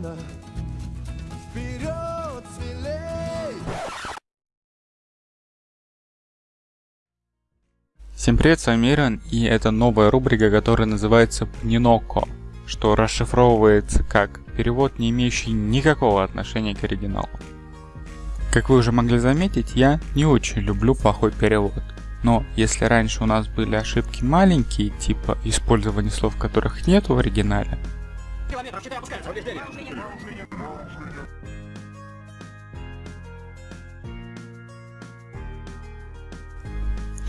тумана. Вперед, смелей! Всем привет, с вами Иран, и это новая рубрика, которая называется Пниноко, что расшифровывается как перевод, не имеющий никакого отношения к оригиналу. Как вы уже могли заметить, я не очень люблю плохой перевод. Но если раньше у нас были ошибки маленькие, типа использования слов, которых нет в оригинале,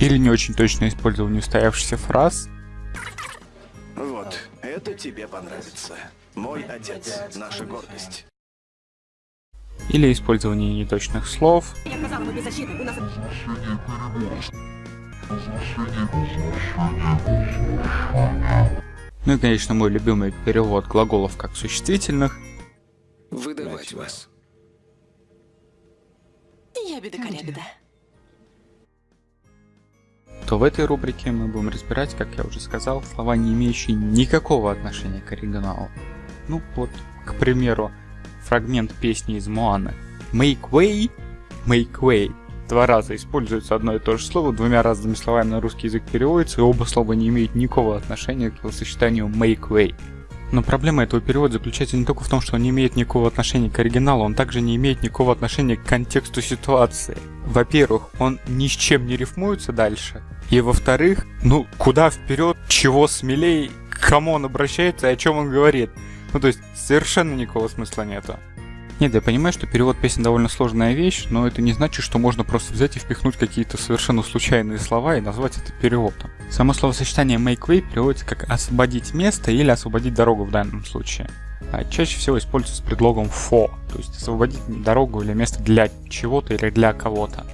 или не очень точное использование устоявшихся фраз, Вот, это тебе понравится. Мой отец, наша гордость. или использование неточных слов, Я сказала, мы беззащитны. У нас... ну и, конечно, мой любимый перевод глаголов как существительных, Выдавать вас. Я беда-корябеда. то в этой рубрике мы будем разбирать, как я уже сказал, слова, не имеющие никакого отношения к оригиналу. Ну вот, к примеру, фрагмент песни из Моаны. Make way, make way. Два раза используется одно и то же слово, двумя разными словами на русский язык переводится, и оба слова не имеют никакого отношения к сочетанию make way. Но проблема этого перевода заключается не только в том, что он не имеет никакого отношения к оригиналу, он также не имеет никакого отношения к контексту ситуации. Во-первых, он ни с чем не рифмуется дальше. И во-вторых, ну куда вперед, чего смелее, к кому он обращается и о чем он говорит. Ну то есть совершенно никакого смысла нету. Нет, я понимаю, что перевод песен довольно сложная вещь, но это не значит, что можно просто взять и впихнуть какие-то совершенно случайные слова и назвать это переводом. Само словосочетание make way переводится как освободить место или освободить дорогу в данном случае. А чаще всего используется с предлогом for, то есть освободить дорогу или место для чего-то или для кого-то.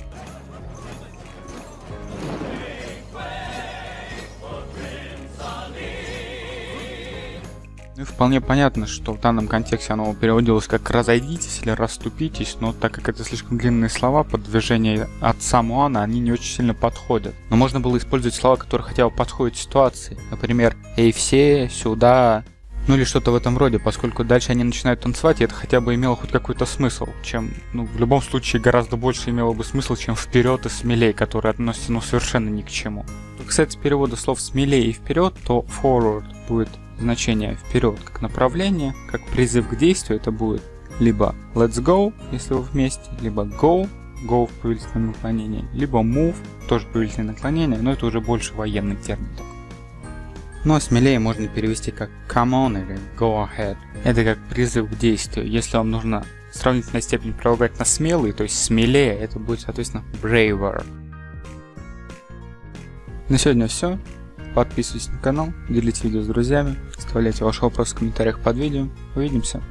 Ну и вполне понятно, что в данном контексте оно переводилось как «разойдитесь» или «расступитесь», но так как это слишком длинные слова, под движение отца Муана они не очень сильно подходят. Но можно было использовать слова, которые хотя бы подходят ситуации. Например, «эй, все, сюда», ну или что-то в этом роде, поскольку дальше они начинают танцевать, и это хотя бы имело хоть какой-то смысл, чем, ну, в любом случае гораздо больше имело бы смысл, чем вперед и смелей, которые относятся, ну, совершенно ни к чему. Кстати, с перевода слов смелее и вперед, то forward будет значение вперед как направление, как призыв к действию, это будет либо let's go, если вы вместе, либо go, go в повелительном наклонении, либо move, тоже повелительное наклонение, но это уже больше военный термин. такой. Ну а смелее можно перевести как come on или go ahead. Это как призыв к действию. Если вам нужно сравнительная степень прилагать на смелый, то есть смелее, это будет, соответственно, braver. На сегодня все. Подписывайтесь на канал, делите видео с друзьями, оставляйте ваши вопросы в комментариях под видео. Увидимся!